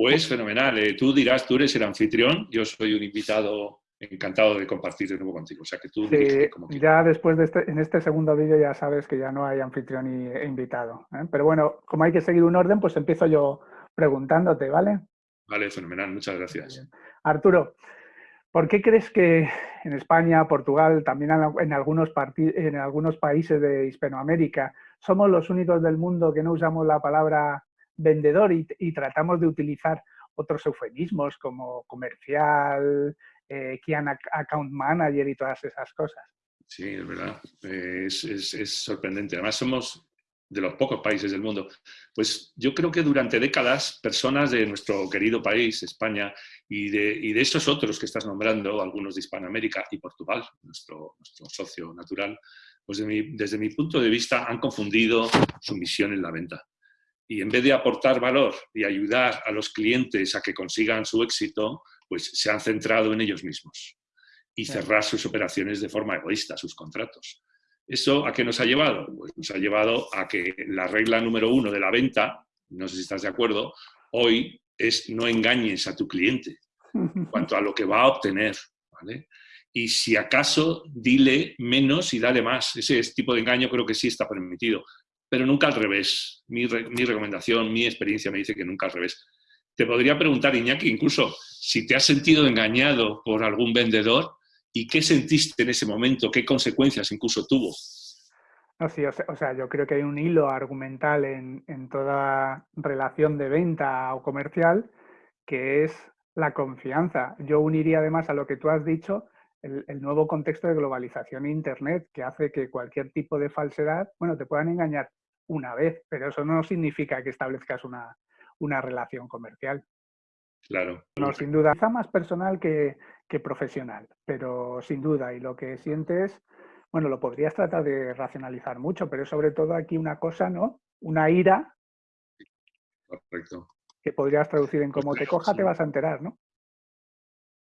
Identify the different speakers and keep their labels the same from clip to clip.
Speaker 1: Pues fenomenal. Eh, tú dirás, tú eres el anfitrión, yo soy un invitado encantado de compartir de nuevo contigo. O sea, que tú
Speaker 2: como Ya después de este, en este segundo vídeo ya sabes que ya no hay anfitrión y, e invitado. ¿eh? Pero bueno, como hay que seguir un orden, pues empiezo yo preguntándote, ¿vale?
Speaker 1: Vale, fenomenal. Muchas gracias.
Speaker 2: Arturo, ¿por qué crees que en España, Portugal, también en algunos, en algunos países de Hispanoamérica, somos los únicos del mundo que no usamos la palabra vendedor y, tratamos de utilizar otros eufemismos como comercial, eh, Account Manager y todas esas cosas.
Speaker 1: Sí, es verdad. es, sorprendente. Además, somos de los pocos países del mundo. Pues yo creo que durante décadas personas de nuestro querido país, España, y de, y de otros que estás nombrando, algunos de Hispanoamérica y Portugal, nuestro socio natural, pues desde mi punto de vista han confundido su misión en la venta y en vez de aportar valor y ayudar a los clientes a que consigan su éxito, pues se han centrado en ellos mismos y cerrar sus operaciones de forma egoísta, sus contratos. ¿Eso a qué nos ha llevado? Pues nos ha llevado a que la regla número uno de la venta, no sé si estás de acuerdo, hoy es no engañes a tu cliente en cuanto a lo que va a obtener. Y si acaso, dile menos y dale más. Ese tipo de engaño creo que sí está permitido pero nunca al revés. Mi, recomendación, mi experiencia me dice que nunca al revés. Te podría preguntar, Iñaki, incluso si te has sentido engañado por algún vendedor y qué sentiste en ese momento, qué consecuencias incluso tuvo.
Speaker 2: No, sí, o sea, yo creo que hay un hilo argumental en, toda relación de venta o comercial que es la confianza. Yo uniría además a lo que tú has dicho el, el, nuevo contexto de globalización e Internet que hace que cualquier tipo de falsedad, bueno, te puedan engañar una vez, pero eso no significa que establezcas una, relación comercial.
Speaker 1: Claro.
Speaker 2: No, sin duda, quizá más personal que, profesional, pero sin duda, y lo que sientes, bueno, lo podrías tratar de racionalizar mucho, pero sobre todo aquí una cosa, ¿no? Una ira.
Speaker 1: Correcto.
Speaker 2: Que podrías traducir en como te coja, te vas a enterar, ¿no?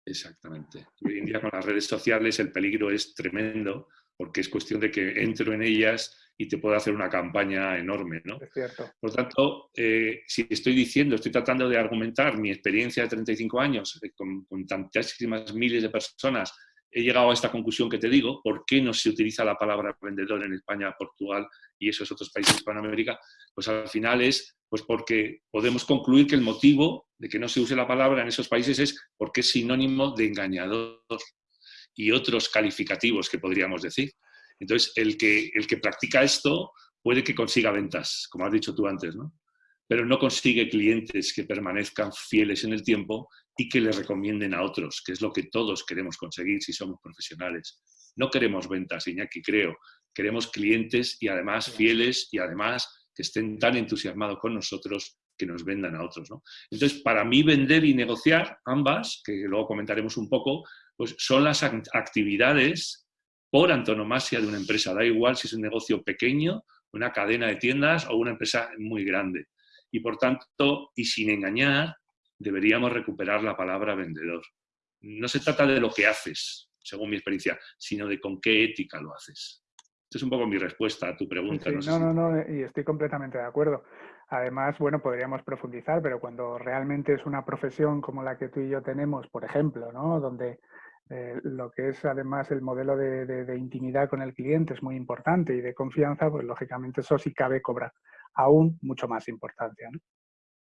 Speaker 1: Exactamente. Hoy en día con las redes sociales el peligro es tremendo porque es cuestión de que entro en ellas y te puedo hacer una campaña enorme. ¿no?
Speaker 2: Es cierto.
Speaker 1: Por tanto, eh, si estoy diciendo, estoy tratando de argumentar mi experiencia de 35 años eh, con, con tantísimas miles de personas, he llegado a esta conclusión que te digo, ¿por qué no se utiliza la palabra vendedor en España, Portugal y esos otros países de Hispanoamérica? Pues al final es pues porque podemos concluir que el motivo de que no se use la palabra en esos países es porque es sinónimo de engañador y otros calificativos que podríamos decir. Entonces, el que, el que practica esto puede que consiga ventas, como has dicho tú antes, ¿no? Pero no consigue clientes que permanezcan fieles en el tiempo y que le recomienden a otros, que es lo que todos queremos conseguir si somos profesionales. No queremos ventas, Iñaki, creo. Queremos clientes y además fieles y además que estén tan entusiasmados con nosotros que nos vendan a otros. ¿no? Entonces, para mí vender y negociar, ambas, que luego comentaremos un poco, pues son las actividades por antonomasia de una empresa. Da igual si es un negocio pequeño, una cadena de tiendas o una empresa muy grande. Y por tanto, y sin engañar, deberíamos recuperar la palabra vendedor. No se trata de lo que haces, según mi experiencia, sino de con qué ética lo haces. Esta es un poco mi respuesta a tu pregunta.
Speaker 2: no, no, no, y estoy completamente de acuerdo. Además, bueno, podríamos profundizar, pero cuando realmente es una profesión como la que tú y yo tenemos, por ejemplo, ¿no? donde eh, lo que es además el modelo de, intimidad con el cliente es muy importante y de confianza, pues lógicamente eso sí cabe cobrar aún mucho más importancia. ¿no?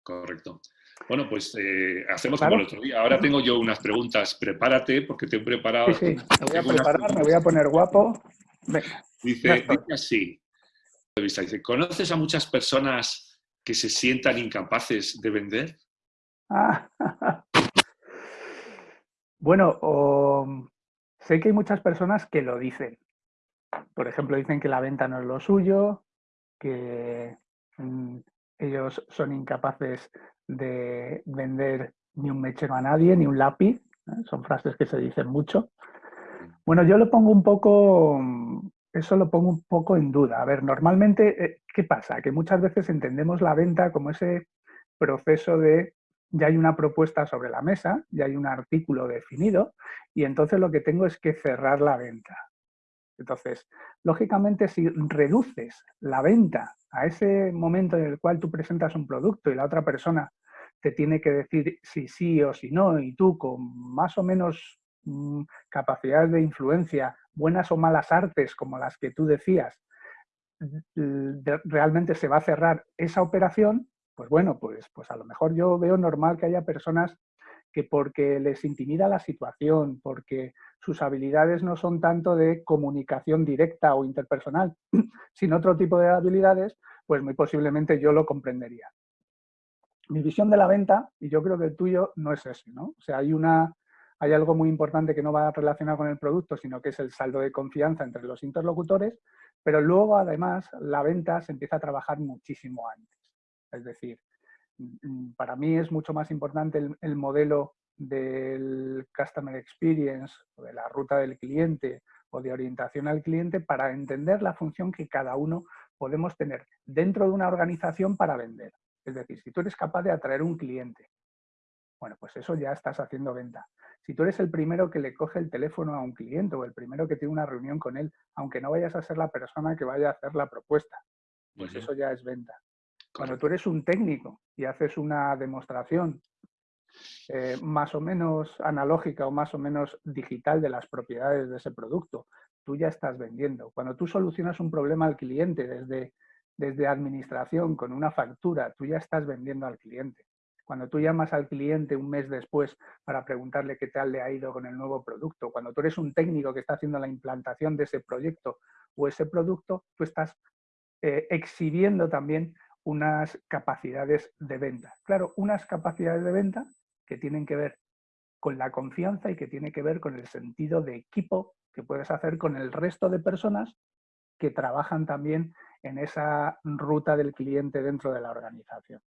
Speaker 1: Correcto. Bueno, pues eh, hacemos como el otro día. Ahora tengo yo unas preguntas. Prepárate porque te he preparado.
Speaker 2: Sí, sí. Me voy a preparar, me voy a poner guapo.
Speaker 1: dice, dice así. Dice, ¿conoces a muchas personas que se sientan incapaces de vender?
Speaker 2: bueno, sé que hay muchas personas que lo dicen. Por ejemplo, dicen que la venta no es lo suyo, que ellos son incapaces de vender ni un mechero a nadie, ni un lápiz. Son frases que se dicen mucho. Bueno, yo lo pongo un poco, eso lo pongo un poco en duda. A ver, normalmente, eh, ¿qué pasa? Que muchas veces entendemos la venta como ese proceso de ya hay una propuesta sobre la mesa, ya hay un artículo definido y entonces lo que tengo es que cerrar la venta. Entonces, lógicamente, si reduces la venta a ese momento en el cual tú presentas un producto y la otra persona te tiene que decir si sí o si no, y tú con más o menos mm, capacidades de influencia, buenas o malas artes como las que tú decías, realmente se va a cerrar esa operación, pues bueno, pues, pues a lo mejor yo veo normal que haya personas que porque les intimida la situación, porque sus habilidades no son tanto de comunicación directa o interpersonal, sino otro tipo de habilidades, pues muy posiblemente yo lo comprendería. Mi visión de la venta, y yo creo que el tuyo no es ese, ¿no? O sea, hay, una, hay algo muy importante que no va relacionado con el producto, sino que es el saldo de confianza entre los interlocutores, pero luego además la venta se empieza a trabajar muchísimo antes. Es decir, para mí es mucho más importante el, modelo del Customer Experience o de la ruta del cliente o de orientación al cliente para entender la función que cada uno podemos tener dentro de una organización para vender. Es decir, si tú eres capaz de atraer un cliente, bueno, pues eso ya estás haciendo venta. Si tú eres el primero que le coge el teléfono a un cliente o el primero que tiene una reunión con él, aunque no vayas a ser la persona que vaya a hacer la propuesta, pues eso ya es venta. Cuando tú eres un técnico y haces una demostración eh, más o menos analógica o más o menos digital de las propiedades de ese producto, tú ya estás vendiendo. Cuando tú solucionas un problema al cliente desde, desde administración con una factura, tú ya estás vendiendo al cliente. Cuando tú llamas al cliente un mes después para preguntarle qué tal le ha ido con el nuevo producto, cuando tú eres un técnico que está haciendo la implantación de ese proyecto o ese producto, tú estás eh, exhibiendo también unas capacidades de venta. Claro, unas capacidades de venta que tienen que ver con la confianza y que tiene que ver con el sentido de equipo que puedes hacer con el resto de personas que trabajan también en esa ruta del cliente dentro de la organización.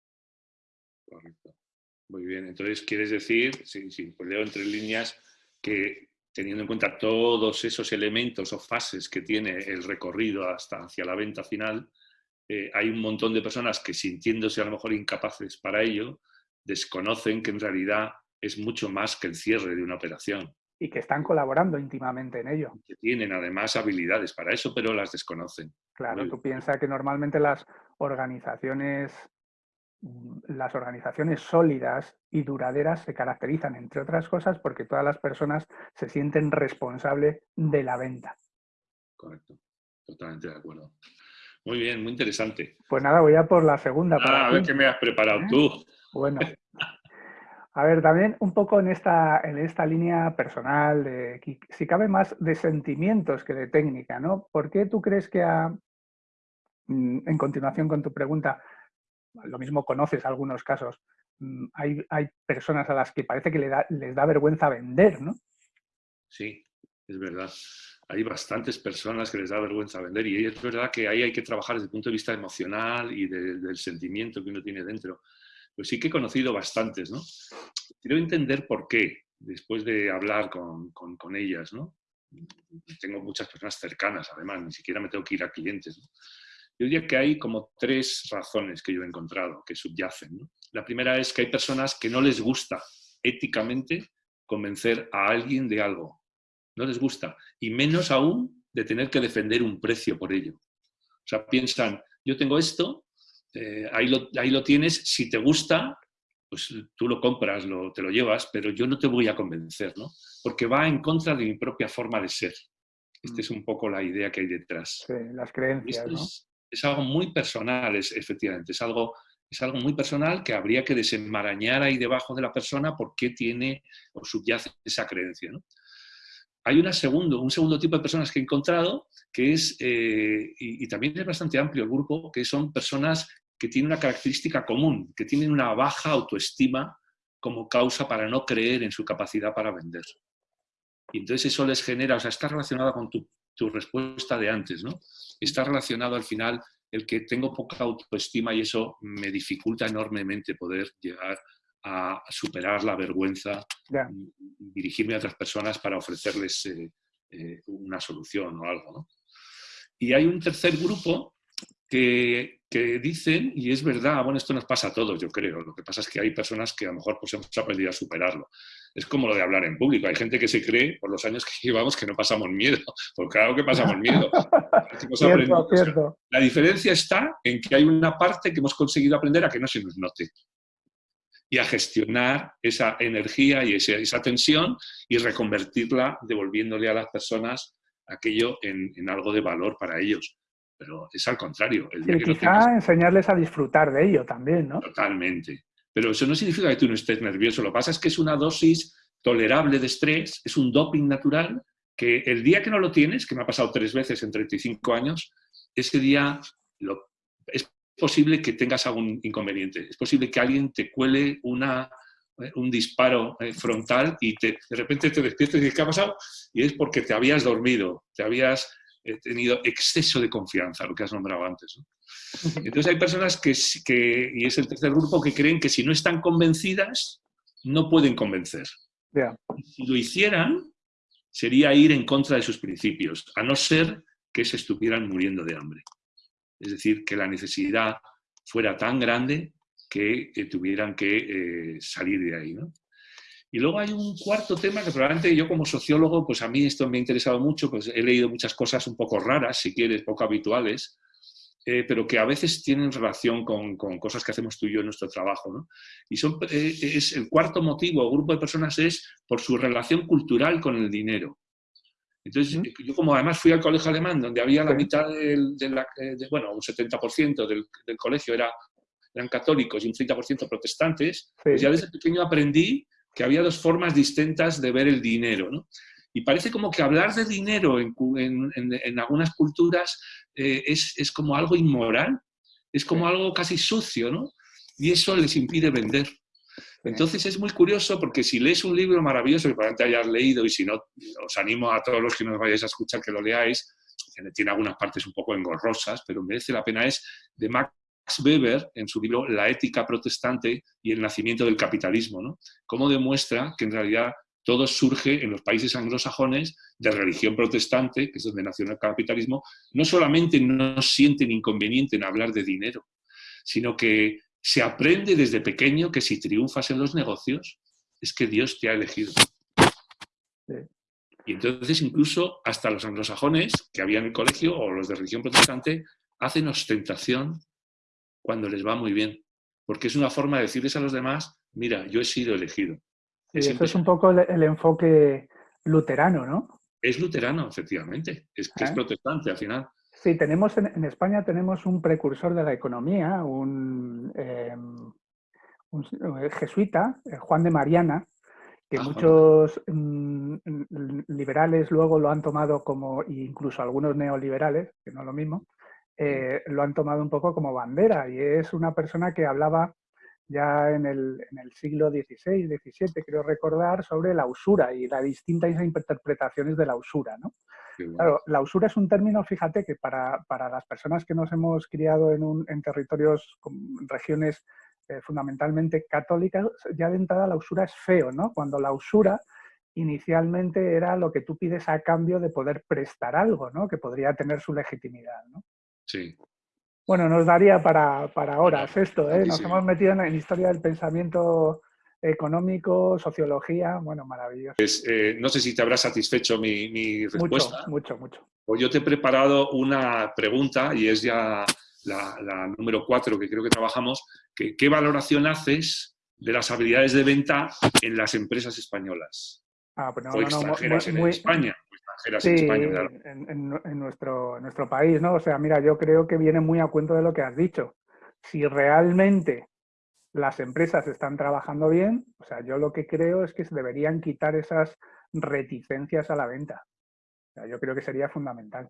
Speaker 1: Correcto. Muy bien. Entonces, ¿quieres decir, sí, sí, pues leo entre líneas, que teniendo en cuenta todos esos elementos o fases que tiene el recorrido hasta hacia la venta final, eh, hay un montón de personas que sintiéndose a lo mejor incapaces para ello, desconocen que en realidad es mucho más que el cierre de una operación.
Speaker 2: Y que están colaborando íntimamente en ello.
Speaker 1: Que tienen además habilidades para eso, pero las desconocen.
Speaker 2: Claro, tú piensas que normalmente las organizaciones, las organizaciones sólidas y duraderas se caracterizan, entre otras cosas, porque todas las personas se sienten responsables de la venta.
Speaker 1: Correcto, totalmente de acuerdo. Muy bien, muy interesante.
Speaker 2: Pues nada, voy a por la segunda.
Speaker 1: a ver qué me has preparado ¿Eh? tú.
Speaker 2: Bueno. A ver, también un poco en esta, en esta línea personal, de, si cabe más de sentimientos que de técnica, ¿no? ¿Por qué tú crees que mm, en continuación con tu pregunta, lo mismo conoces algunos casos, mm, hay, hay personas a las que parece que les da vergüenza vender, ¿no?
Speaker 1: Sí, es verdad hay bastantes personas que les da vergüenza vender y es verdad que ahí hay que trabajar desde el punto de vista emocional y del sentimiento que uno tiene dentro. Pues sí que he conocido bastantes, ¿no? Quiero entender por qué, después de hablar con, con, ellas, ¿no? Tengo muchas personas cercanas, además, ni siquiera me tengo que ir a clientes. Yo diría que hay como tres razones que yo he encontrado que subyacen. La primera es que hay personas que no les gusta éticamente convencer a alguien de algo, no les gusta. Y menos aún de tener que defender un precio por ello. O sea, piensan, yo tengo esto, eh, ahí, lo, ahí, lo, tienes, si te gusta, pues tú lo compras, lo, te lo llevas, pero yo no te voy a convencer, ¿no? Porque va en contra de mi propia forma de ser. Esta es mm. un poco la idea que hay detrás.
Speaker 2: Sí, las creencias, ¿no?
Speaker 1: es, algo muy personal, es, efectivamente, es algo, es algo muy personal que habría que desenmarañar ahí debajo de la persona por qué tiene o subyace esa creencia, ¿no? Hay una segundo, un segundo tipo de personas que he encontrado, que es, eh, y, también es bastante amplio el grupo, que son personas que tienen una característica común, que tienen una baja autoestima como causa para no creer en su capacidad para vender. Y entonces eso les genera, o sea, está relacionado con tu, tu respuesta de antes, ¿no? Está relacionado al final el que tengo poca autoestima y eso me dificulta enormemente poder llegar a superar la vergüenza, dirigirme a otras personas para ofrecerles eh, eh, una solución o algo. Y hay un tercer grupo que, que, dicen, y es verdad, bueno, esto nos pasa a todos, yo creo, lo que pasa es que hay personas que a lo mejor pues, hemos aprendido a superarlo. Es como lo de hablar en público, hay gente que se cree, por los años que llevamos, que no pasamos miedo, porque claro que pasamos miedo. La diferencia está en que hay una parte que hemos conseguido aprender a que no se nos note. Y a gestionar esa energía y esa, tensión y reconvertirla devolviéndole a las personas aquello en, algo de valor para ellos. Pero es al contrario.
Speaker 2: El quizá enseñarles a disfrutar de ello también, ¿no?
Speaker 1: Totalmente. Pero eso no significa que tú no estés nervioso. Lo que pasa es que es una dosis tolerable de estrés, es un doping natural que el día que no lo tienes, que me ha pasado tres veces en 35 años, ese día es posible que tengas algún inconveniente. Es posible que alguien te cuele una, eh, un disparo eh, frontal y te, de repente te despiertes y dices, ¿qué ha pasado? Y es porque te habías dormido, te habías eh, tenido exceso de confianza, lo que has nombrado antes. Entonces hay personas que, que, y es el tercer grupo, que creen que si no están convencidas, no pueden convencer. Si lo hicieran, sería ir en contra de sus principios, a no ser que se estuvieran muriendo de hambre. Es decir, que la necesidad fuera tan grande que eh, tuvieran que eh, salir de ahí. Y luego hay un cuarto tema que probablemente yo como sociólogo, pues a mí esto me ha interesado mucho, pues he leído muchas cosas un poco raras, si quieres, poco habituales, eh, pero que a veces tienen relación con, cosas que hacemos tú y yo en nuestro trabajo. Y son, eh, es el cuarto motivo o grupo de personas es por su relación cultural con el dinero. Entonces, yo como además fui al colegio alemán, donde había la mitad del, de la, eh, bueno, un 70% del, del, colegio era, eran católicos y un 30% protestantes, pues ya desde pequeño aprendí que había dos formas distintas de ver el dinero. ¿no? Y parece como que hablar de dinero en, en, algunas culturas eh, es, es, como algo inmoral, es como algo casi sucio, ¿no? Y eso les impide vender. Entonces es muy curioso porque si lees un libro maravilloso que probablemente hayas leído y si no, os animo a todos los que nos vayáis a escuchar que lo leáis, tiene algunas partes un poco engorrosas, pero merece la pena, es de Max Weber en su libro La ética protestante y el nacimiento del capitalismo, ¿no? Cómo demuestra que en realidad todo surge en los países anglosajones de religión protestante, que es donde nació el capitalismo, no solamente no sienten inconveniente en hablar de dinero, sino que se aprende desde pequeño que si triunfas en los negocios es que Dios te ha elegido. Y entonces incluso hasta los anglosajones que había en el colegio o los de religión protestante hacen ostentación cuando les va muy bien, porque es una forma de decirles a los demás, mira, yo he sido elegido.
Speaker 2: eso es un poco el, enfoque luterano, ¿no?
Speaker 1: Es luterano, efectivamente. Es que es ah. protestante al final.
Speaker 2: Sí, tenemos en, España tenemos un precursor de la economía, un, em, eh, jesuita, eh, Juan de Mariana, que ah, muchos mm, liberales luego lo han tomado como, incluso algunos neoliberales, que no es lo mismo, eh, lo han tomado un poco como bandera y es una persona que hablaba ya en el, en el, siglo XVI, XVII, creo recordar, sobre la usura y las distintas interpretaciones de la usura. ¿no? Claro, la usura es un término, fíjate, que para, para las personas que nos hemos criado en, un, en territorios, regiones eh, fundamentalmente católicas, ya de entrada la usura es feo, ¿no? Cuando la usura inicialmente era lo que tú pides a cambio de poder prestar algo, ¿no? Que podría tener su legitimidad, ¿no?
Speaker 1: Sí.
Speaker 2: Bueno, nos daría para, horas esto, ¿eh? Nos hemos metido en historia del pensamiento económico, sociología, bueno, maravilloso.
Speaker 1: Pues, eh, no sé si te habrá satisfecho mi, respuesta.
Speaker 2: Mucho, mucho, mucho.
Speaker 1: Pues yo te he preparado una pregunta y es ya la, número cuatro que creo que trabajamos. Que, ¿Qué valoración haces de las habilidades de venta en las empresas españolas?
Speaker 2: Ah, pues
Speaker 1: o extranjeras en España
Speaker 2: en, nuestro, nuestro país, ¿no? O sea, mira, yo creo que viene muy a cuento de lo que has dicho. Si realmente las empresas están trabajando bien, o sea, yo lo que creo es que se deberían quitar esas reticencias a la venta. O sea, yo creo que sería fundamental.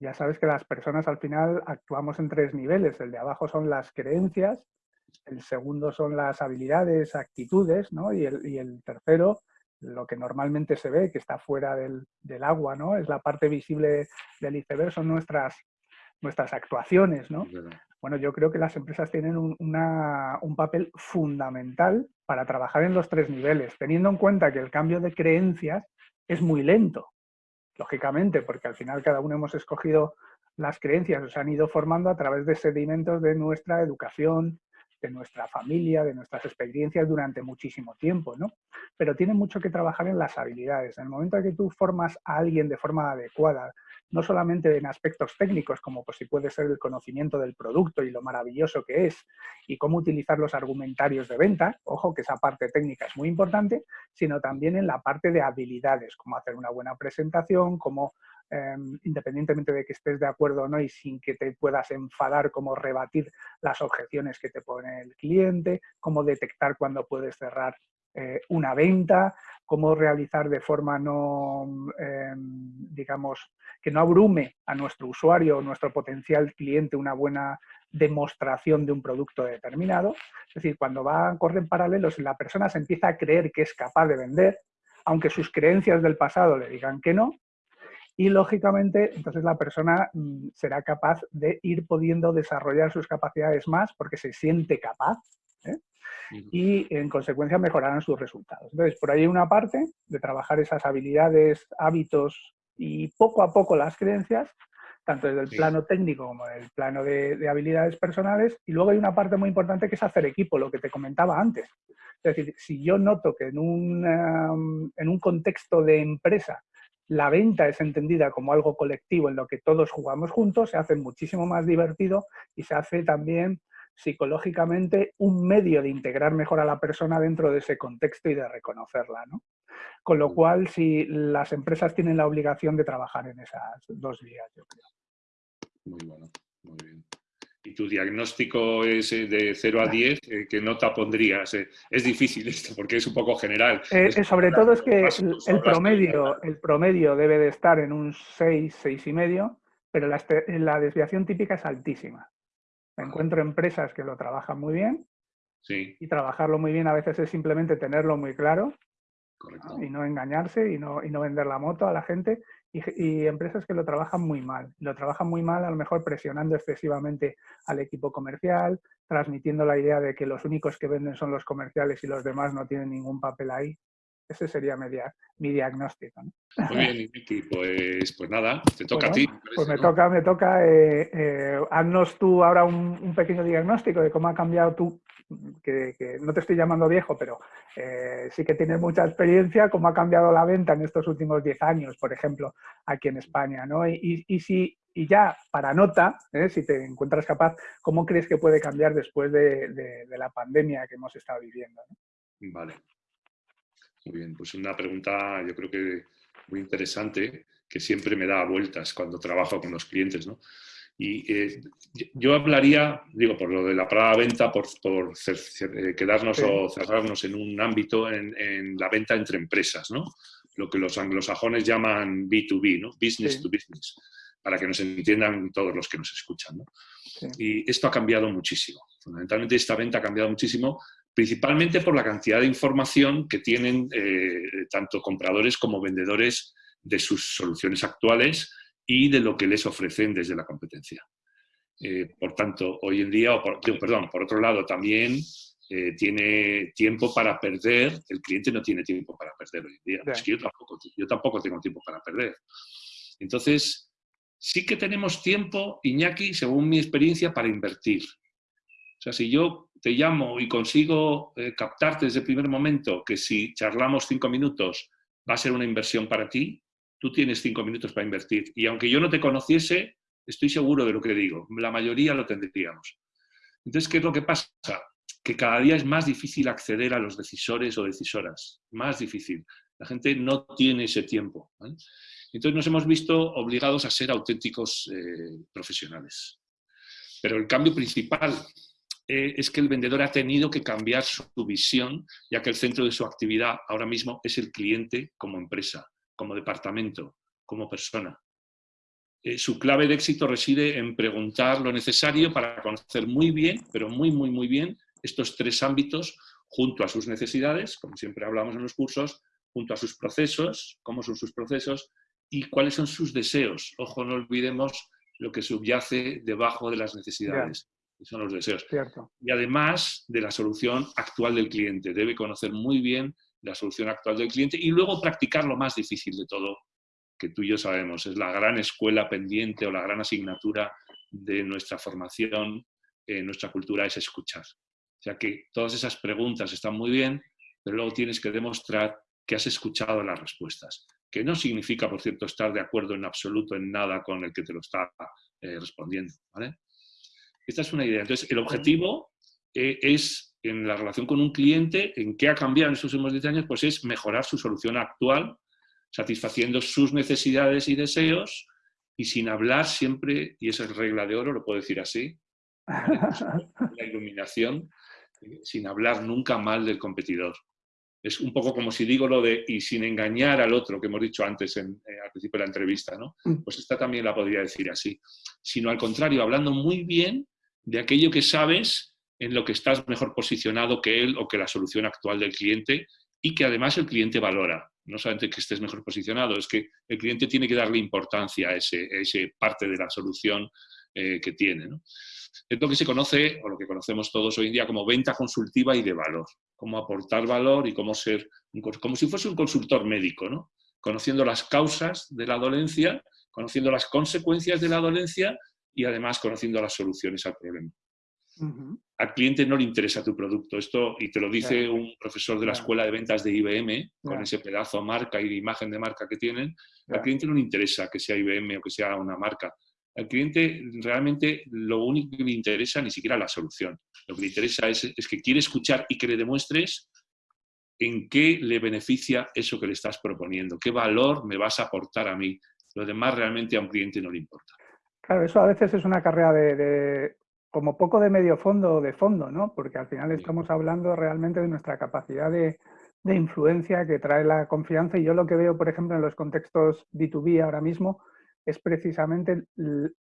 Speaker 2: Ya sabes que las personas al final actuamos en tres niveles. El de abajo son las creencias, el segundo son las habilidades, actitudes, ¿no? Y el, y el tercero lo que normalmente se ve, que está fuera del, agua, ¿no? Es la parte visible del iceberg, son nuestras, nuestras actuaciones, ¿no? Bueno, yo creo que las empresas tienen un, un, papel fundamental para trabajar en los tres niveles, teniendo en cuenta que el cambio de creencias es muy lento, lógicamente, porque al final cada uno hemos escogido las creencias, se han ido formando a través de sedimentos de nuestra educación, de nuestra familia, de nuestras experiencias durante muchísimo tiempo, ¿no? Pero tiene mucho que trabajar en las habilidades. En el momento en que tú formas a alguien de forma adecuada, no solamente en aspectos técnicos, como pues si puede ser el conocimiento del producto y lo maravilloso que es, y cómo utilizar los argumentarios de venta, ojo que esa parte técnica es muy importante, sino también en la parte de habilidades, como hacer una buena presentación, cómo Em, independientemente de que estés de acuerdo o no y sin que te puedas enfadar, cómo rebatir las objeciones que te pone el cliente, cómo detectar cuando puedes cerrar eh, una venta, cómo realizar de forma no, em, digamos, que no abrume a nuestro usuario o nuestro potencial cliente una buena demostración de un producto determinado. Es decir, cuando van, corren paralelos y la persona se empieza a creer que es capaz de vender, aunque sus creencias del pasado le digan que no, y lógicamente entonces la persona mm, será capaz de ir pudiendo desarrollar sus capacidades más porque se siente capaz ¿eh? y en consecuencia mejorarán sus resultados. Entonces, por ahí hay una parte de trabajar esas habilidades, hábitos y poco a poco las creencias, tanto desde el plano técnico como desde el plano de, habilidades personales. Y luego hay una parte muy importante que es hacer equipo, lo que te comentaba antes. Es decir, si yo noto que en un, en un contexto de empresa la venta es entendida como algo colectivo en lo que todos jugamos juntos, se hace muchísimo más divertido y se hace también psicológicamente un medio de integrar mejor a la persona dentro de ese contexto y de reconocerla. ¿no? Con lo cual, si las empresas tienen la obligación de trabajar en esas dos vías, yo creo.
Speaker 1: Muy bueno, muy bien y tu diagnóstico es eh, de 0 a 10, eh, ¿qué nota pondrías? Eh, es difícil esto porque es un poco general.
Speaker 2: sobre todo es que el, promedio, el promedio debe de estar en un 6, 6 y medio, pero la, la desviación típica es altísima. Encuentro empresas que lo trabajan muy bien sí. y trabajarlo muy bien a veces es simplemente tenerlo muy claro y no engañarse y no, y no vender la moto a la gente y, empresas que lo trabajan muy mal. Lo trabajan muy mal, a lo mejor presionando excesivamente al equipo comercial, transmitiendo la idea de que los únicos que venden son los comerciales y los demás no tienen ningún papel ahí. Ese sería mi, mi diagnóstico.
Speaker 1: Muy bien, Miki, pues, pues nada, te toca a ti.
Speaker 2: pues me toca, me toca. Eh, eh, haznos tú ahora un, pequeño diagnóstico de cómo ha cambiado tú, que, no te estoy llamando viejo, pero eh, sí que tienes mucha experiencia, cómo ha cambiado la venta en estos últimos 10 años, por ejemplo, aquí en España. ¿no? Y, y, si, y ya para nota, si te encuentras capaz, ¿cómo crees que puede cambiar después de, de, la pandemia que hemos estado viviendo?
Speaker 1: Vale. Muy bien, pues una pregunta yo creo que muy interesante que siempre me da vueltas cuando trabajo con los clientes. ¿no? Y eh, yo hablaría, digo, por lo de la palabra venta, por, por eh, quedarnos o cerrarnos en un ámbito en, la venta entre empresas, ¿no? Lo que los anglosajones llaman B2B, ¿no? Business to business, para que nos entiendan todos los que nos escuchan, ¿no? Y esto ha cambiado muchísimo. Fundamentalmente esta venta ha cambiado muchísimo, principalmente por la cantidad de información que tienen eh, tanto compradores como vendedores de sus soluciones actuales y de lo que les ofrecen desde la competencia. Eh, por tanto, hoy en día, o perdón, por otro lado, también eh, tiene tiempo para perder, el cliente no tiene tiempo para perder hoy en día. Es que yo tampoco, yo tampoco tengo tiempo para perder. Entonces, sí que tenemos tiempo, Iñaki, según mi experiencia, para invertir. O sea, si yo te llamo y consigo eh, captarte desde el primer momento que si charlamos cinco minutos va a ser una inversión para ti, tú tienes cinco minutos para invertir. Y aunque yo no te conociese, estoy seguro de lo que digo. La mayoría lo tendríamos. Entonces, ¿qué es lo que pasa? Que cada día es más difícil acceder a los decisores o decisoras. Más difícil. La gente no tiene ese tiempo. Entonces nos hemos visto obligados a ser auténticos eh, profesionales. Pero el cambio principal eh, es que el vendedor ha tenido que cambiar su visión, ya que el centro de su actividad ahora mismo es el cliente como empresa como departamento, como persona. Eh, su clave de éxito reside en preguntar lo necesario para conocer muy bien, pero muy, muy, muy bien, estos tres ámbitos junto a sus necesidades, como siempre hablamos en los cursos, junto a sus procesos, cómo son sus procesos y cuáles son sus deseos. Ojo, no olvidemos lo que subyace debajo de las necesidades, que son los deseos. Y además de la solución actual del cliente. Debe conocer muy bien la solución actual del cliente y luego practicar lo más difícil de todo, que tú y yo sabemos, es la gran escuela pendiente o la gran asignatura de nuestra formación, en nuestra cultura, es escuchar. O sea que todas esas preguntas están muy bien, pero luego tienes que demostrar que has escuchado las respuestas, que no significa, por cierto, estar de acuerdo en absoluto en nada con el que te lo está eh, respondiendo. Esta es una idea. Entonces, el objetivo eh, es, en la relación con un cliente, en qué ha cambiado en estos últimos 10 años, pues es mejorar su solución actual, satisfaciendo sus necesidades y deseos, y sin hablar siempre, y esa es regla de oro, lo puedo decir así, la iluminación, sin hablar nunca mal del competidor. Es un poco como si digo lo de y sin engañar al otro, que hemos dicho antes en, eh, al principio de la entrevista, ¿no? Mm. Pues esta también la podría decir así. Sino al contrario, hablando muy bien de aquello que sabes en lo que estás mejor posicionado que él o que la solución actual del cliente y que además el cliente valora. No solamente que estés mejor posicionado, es que el cliente tiene que darle importancia a ese, parte de la solución eh, que tiene. ¿no? Es lo que se conoce, o lo que conocemos todos hoy en día, como venta consultiva y de valor. Cómo aportar valor y cómo ser, como si fuese un consultor médico, ¿no? Conociendo las causas de la dolencia, conociendo las consecuencias de la dolencia y además conociendo las soluciones al problema. Al cliente no le interesa tu producto. Esto, y te lo dice un profesor de la escuela de ventas de IBM, con ese pedazo marca y de imagen de marca que tienen. Al cliente no le interesa que sea IBM o que sea una marca. Al cliente realmente lo único que le interesa ni siquiera la solución. Lo que le interesa es, es que quiere escuchar y que le demuestres en qué le beneficia eso que le estás proponiendo, qué valor me vas a aportar a mí. Lo demás realmente a un cliente no le importa.
Speaker 2: Claro, eso a veces es una carrera de, como poco de medio fondo o de fondo, ¿no? Porque al final estamos hablando realmente de nuestra capacidad de, de, influencia que trae la confianza. Y yo lo que veo, por ejemplo, en los contextos B2B ahora mismo, es precisamente el,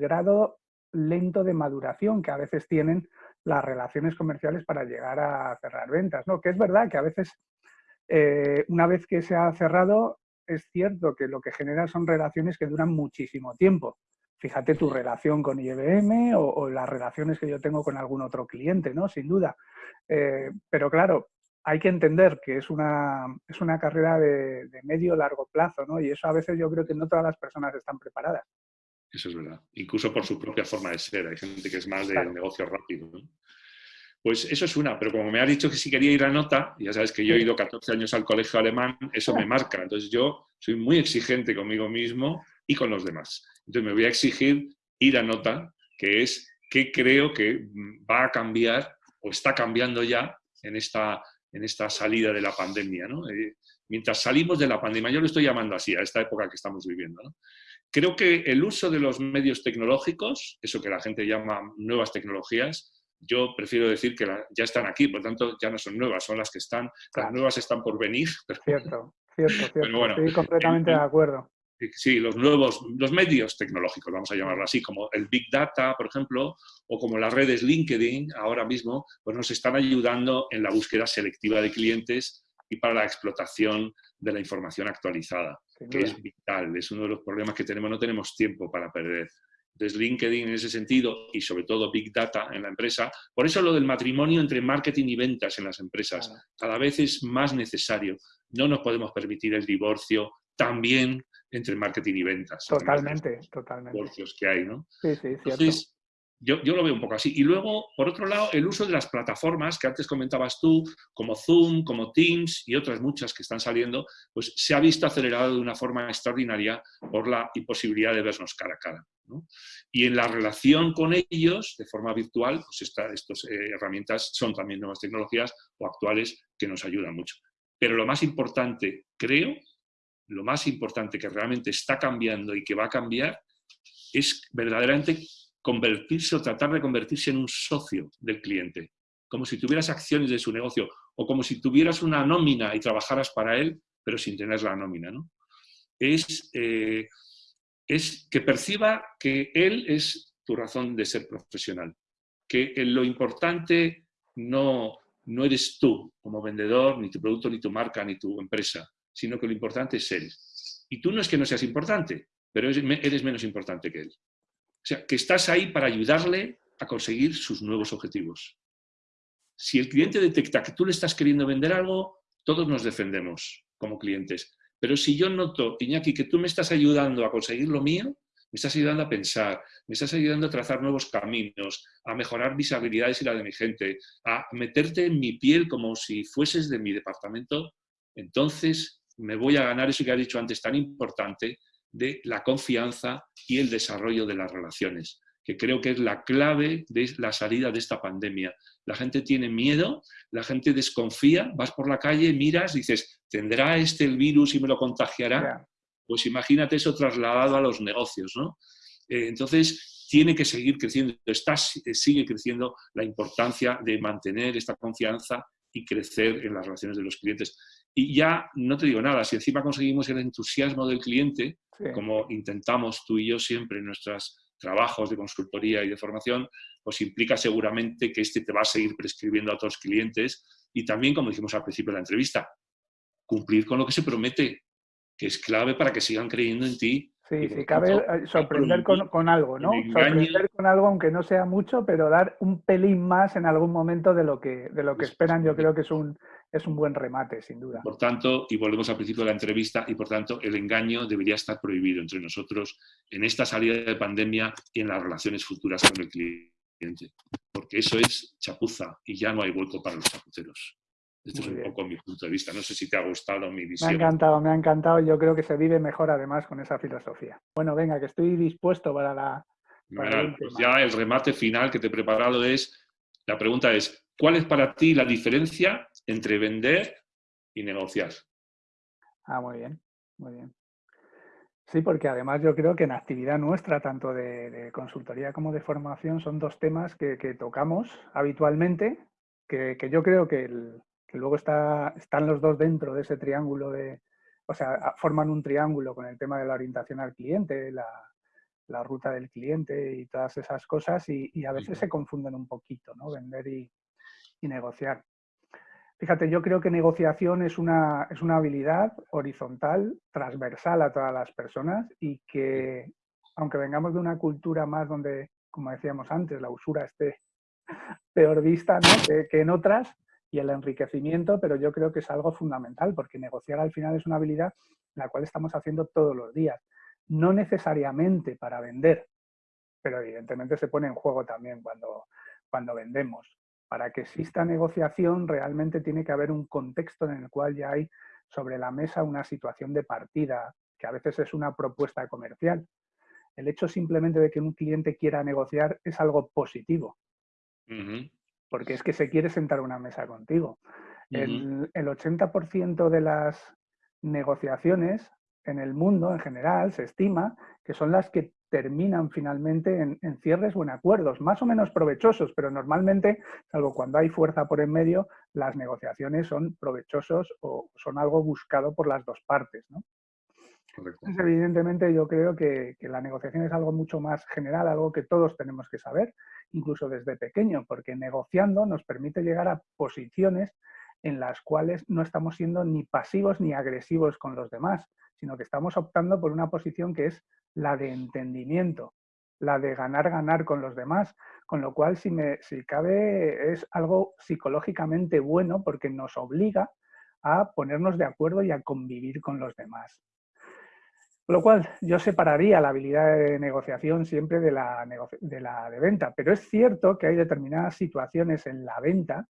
Speaker 2: grado lento de maduración que a veces tienen las relaciones comerciales para llegar a cerrar ventas, ¿no? Que es verdad que a veces, eh, una vez que se ha cerrado, es cierto que lo que genera son relaciones que duran muchísimo tiempo. Fíjate tu relación con IBM o, las relaciones que yo tengo con algún otro cliente, ¿no? Sin duda. Eh, pero claro, hay que entender que es una, es una carrera de, de medio largo plazo, ¿no? Y eso a veces yo creo que no todas las personas están preparadas.
Speaker 1: Eso es verdad. Incluso por su propia forma de ser. Hay gente que es más de negocio rápido. Pues eso es una, pero como me ha dicho que si quería ir a nota, ya sabes que yo he ido 14 años al colegio alemán, eso me marca. Entonces yo soy muy exigente conmigo mismo y con los demás. Entonces me voy a exigir ir a nota, que es qué creo que va a cambiar o está cambiando ya en esta en esta salida de la pandemia. ¿no? Eh, mientras salimos de la pandemia, yo lo estoy llamando así, a esta época que estamos viviendo, ¿no? creo que el uso de los medios tecnológicos, eso que la gente llama nuevas tecnologías, yo prefiero decir que ya están aquí, por tanto ya no son nuevas, son las que están, las nuevas están por venir.
Speaker 2: Cierto, cierto, cierto. Estoy completamente de acuerdo
Speaker 1: sí, los nuevos, los medios tecnológicos, vamos a llamarlo así, como el Big Data, por ejemplo, o como las redes LinkedIn ahora mismo, pues nos están ayudando en la búsqueda selectiva de clientes y para la explotación de la información actualizada, que es vital, es uno de los problemas que tenemos, no tenemos tiempo para perder. Entonces, LinkedIn en ese sentido y sobre todo Big Data en la empresa, por eso lo del matrimonio entre marketing y ventas en las empresas cada vez es más necesario. No nos podemos permitir el divorcio también entre marketing y ventas.
Speaker 2: Totalmente, totalmente.
Speaker 1: que hay, ¿no?
Speaker 2: Sí, sí, Entonces,
Speaker 1: yo, yo, lo veo un poco así. Y luego, por otro lado, el uso de las plataformas que antes comentabas tú, como Zoom, como Teams y otras muchas que están saliendo, pues se ha visto acelerado de una forma extraordinaria por la imposibilidad de vernos cara a cara. ¿No? Y en la relación con ellos, de forma virtual, pues estas eh, herramientas son también nuevas tecnologías o actuales que nos ayudan mucho. Pero lo más importante, creo, lo más importante que realmente está cambiando y que va a cambiar es verdaderamente convertirse o tratar de convertirse en un socio del cliente, como si tuvieras acciones de su negocio o como si tuvieras una nómina y trabajaras para él, pero sin tener la nómina. ¿no? Es, eh, es que perciba que él es tu razón de ser profesional, que lo importante no, no eres tú como vendedor, ni tu producto, ni tu marca, ni tu empresa, sino que lo importante es él. Y tú no es que no seas importante, pero eres menos importante que él. O sea, que estás ahí para ayudarle a conseguir sus nuevos objetivos. Si el cliente detecta que tú le estás queriendo vender algo, todos nos defendemos como clientes. Pero si yo noto, Iñaki, que tú me estás ayudando a conseguir lo mío, me estás ayudando a pensar, me estás ayudando a trazar nuevos caminos, a mejorar mis habilidades y la de mi gente, a meterte en mi piel como si fueses de mi departamento, entonces me voy a ganar eso que has dicho antes tan importante de la confianza y el desarrollo de las relaciones, que creo que es la clave de la salida de esta pandemia. La gente tiene miedo, la gente desconfía, vas por la calle, miras, dices, ¿tendrá este el virus y me lo contagiará? Pues imagínate eso trasladado a los negocios, ¿no? Eh, entonces, tiene que seguir creciendo, está, sigue creciendo la importancia de mantener esta confianza y crecer en las relaciones de los clientes. Y ya no te digo nada, si encima conseguimos el entusiasmo del cliente, como intentamos tú y yo siempre en nuestros trabajos de consultoría y de formación, pues implica seguramente que este te va a seguir prescribiendo a otros clientes y también, como dijimos al principio de la entrevista, cumplir con lo que se promete que es clave para que sigan creyendo en ti.
Speaker 2: Sí, sí, cabe eh, sorprender con, algo, ¿no? Sorprender con algo, aunque no sea mucho, pero dar un pelín más en algún momento de lo que, de lo que esperan, yo creo que es un, es un buen remate, sin duda.
Speaker 1: Por tanto, y volvemos al principio de la entrevista, y por tanto, el engaño debería estar prohibido entre nosotros en esta salida de pandemia y en las relaciones futuras con el cliente. Porque eso es chapuza y ya no hay vuelco para los chapuceros. Este es un poco mi punto de vista. No sé si te ha gustado mi visión.
Speaker 2: Me ha encantado, me ha encantado. Yo creo que se vive mejor además con esa filosofía. Bueno, venga, que estoy dispuesto para la...
Speaker 1: pues ya el remate final que te he preparado es, la pregunta es, ¿cuál es para ti la diferencia entre vender y negociar?
Speaker 2: Ah, muy bien, muy bien. Sí, porque además yo creo que en actividad nuestra, tanto de, consultoría como de formación, son dos temas que, tocamos habitualmente, que, que, yo creo que el, que luego está, están los dos dentro de ese triángulo de, o sea, forman un triángulo con el tema de la orientación al cliente, la, ruta del cliente y todas esas cosas y, a veces se confunden un poquito, ¿no? Vender y, negociar. Fíjate, yo creo que negociación es una, es una habilidad horizontal, transversal a todas las personas y que, aunque vengamos de una cultura más donde, como decíamos antes, la usura esté peor vista que en otras, y el enriquecimiento, pero yo creo que es algo fundamental porque negociar al final es una habilidad la cual estamos haciendo todos los días. No necesariamente para vender, pero evidentemente se pone en juego también cuando, cuando vendemos. Para que exista negociación realmente tiene que haber un contexto en el cual ya hay sobre la mesa una situación de partida, que a veces es una propuesta comercial. El hecho simplemente de que un cliente quiera negociar es algo positivo porque es que se quiere sentar a una mesa contigo. El, 80% de las negociaciones en el mundo en general se estima que son las que terminan finalmente en, cierres o en acuerdos, más o menos provechosos, pero normalmente, salvo cuando hay fuerza por en medio, las negociaciones son provechosos o son algo buscado por las dos partes. ¿no? Evidentemente, yo creo que, la negociación es algo mucho más general, algo que todos tenemos que saber, incluso desde pequeño, porque negociando nos permite llegar a posiciones en las cuales no estamos siendo ni pasivos ni agresivos con los demás, sino que estamos optando por una posición que es la de entendimiento, la de ganar-ganar con los demás, con lo cual, si, me, si cabe, es algo psicológicamente bueno porque nos obliga a ponernos de acuerdo y a convivir con los demás. Con lo cual, yo separaría la habilidad de negociación siempre de la, de la de venta, pero es cierto que hay determinadas situaciones en la venta,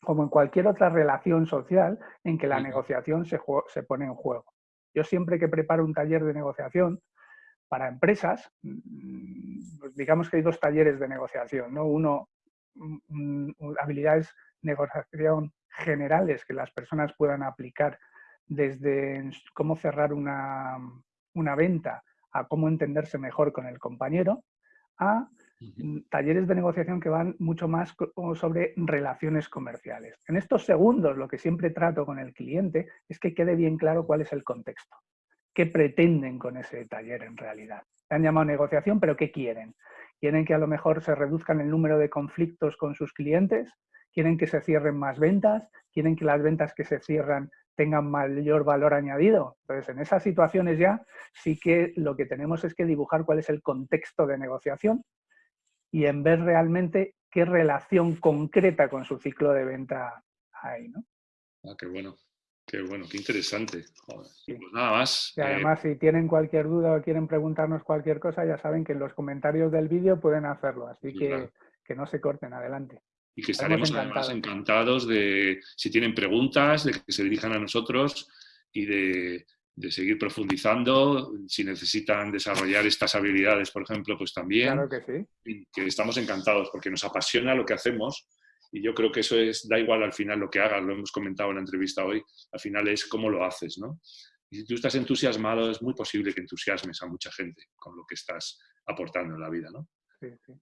Speaker 2: como en cualquier otra relación social, en que la negociación se, se pone en juego. Yo siempre que preparo un taller de negociación para empresas, mm, pues digamos que hay dos talleres de negociación, ¿no? Uno, habilidades de negociación generales que las personas puedan aplicar desde cómo cerrar una, venta a cómo entenderse mejor con el compañero, a talleres de negociación que van mucho más sobre relaciones comerciales. En estos segundos lo que siempre trato con el cliente es que quede bien claro cuál es el contexto. ¿Qué pretenden con ese taller en realidad? Se han llamado negociación, pero ¿qué quieren? ¿Quieren que a lo mejor se reduzcan el número de conflictos con sus clientes? ¿Quieren que se cierren más ventas? ¿Quieren que las ventas que se cierran tengan mayor valor añadido. Entonces, en esas situaciones ya sí que lo que tenemos es que dibujar cuál es el contexto de negociación y en ver realmente qué relación concreta con su ciclo de venta hay. ¿no?
Speaker 1: Ah, qué bueno. Qué bueno, qué interesante. Pues nada más.
Speaker 2: Y además, si tienen cualquier duda o quieren preguntarnos cualquier cosa, ya saben que en los comentarios del vídeo pueden hacerlo. Así que, que no se corten, adelante.
Speaker 1: Y que estaremos además encantados de, si tienen preguntas, de que se dirijan a nosotros y de, de seguir profundizando. Si necesitan desarrollar estas habilidades, por ejemplo, pues también.
Speaker 2: Claro que sí.
Speaker 1: Que estamos encantados porque nos apasiona lo que hacemos y yo creo que eso es, da igual al final lo que hagas, lo hemos comentado en la entrevista hoy, al final es cómo lo haces, ¿no? Y si tú estás entusiasmado, es muy posible que entusiasmes a mucha gente con lo que estás aportando en la vida, ¿no?
Speaker 2: Sí, sí.